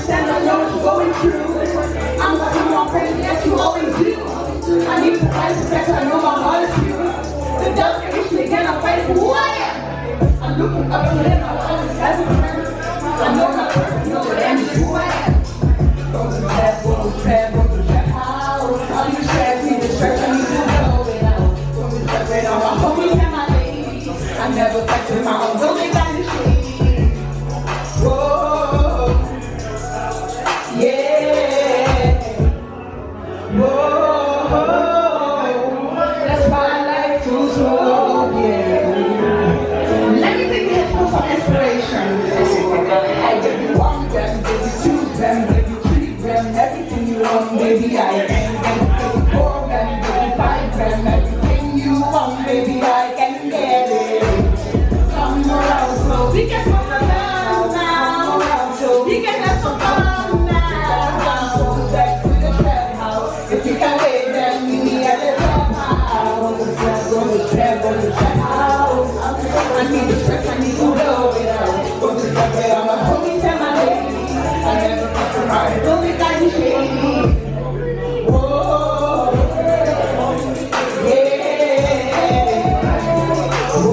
understand I know what you're going through. I'm not coming on praying, yes, you always do. I need to fight the fact I know my heart is pure. The devil can me again, I'm fighting for who I am. I'm looking up to him, I always have a prayer. I know my purpose, no, it am who I am. wrong, baby, I